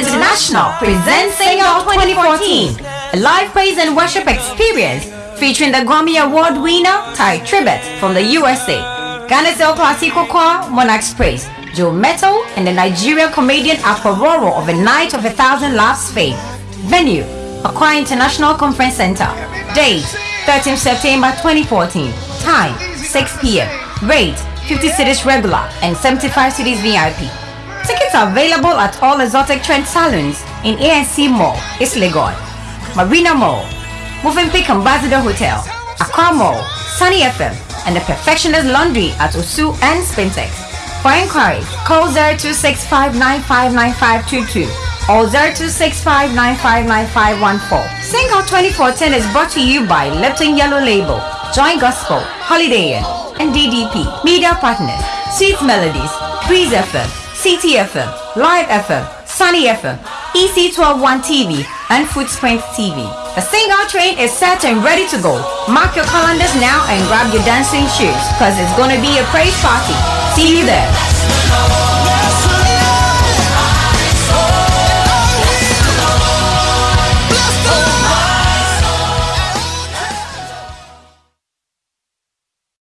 International presents Sing Out 2014, a live praise and worship experience featuring the Grammy Award winner Ty Tribbett from the USA, Ghana's El Clasico Choir, Monarchs Praise, Joe Mettle, and the Nigerian comedian Akpororo of A Night of a Thousand Laughs fame. Venue, Accra International Conference Center. Date, 13 September 2014. Time, 6 p.m. Rate, 50 cedis regular and 75 cedis VIP. Available at all exotic trend salons in ANC Mall, East Legon, Marina Mall, Movenpick Ambassador Hotel, Accra Mall, Sunny FM, and the Perfectionist Laundry at Osu and Spintex. For inquiries, call 0265959522 or 0265959514. Sing Out 2014 is brought to you by Lipton Yellow Label, Joy Gospel, Holiday Inn, and DDP. Media partners, Sweet Melodies, Breeze FM, Citi FM, Live FM, Sunny FM, EC121 TV, and Footprint TV. The single train is set and ready to go. Mark your calendars now and grab your dancing shoes, cause it's gonna be a praise party. See you there.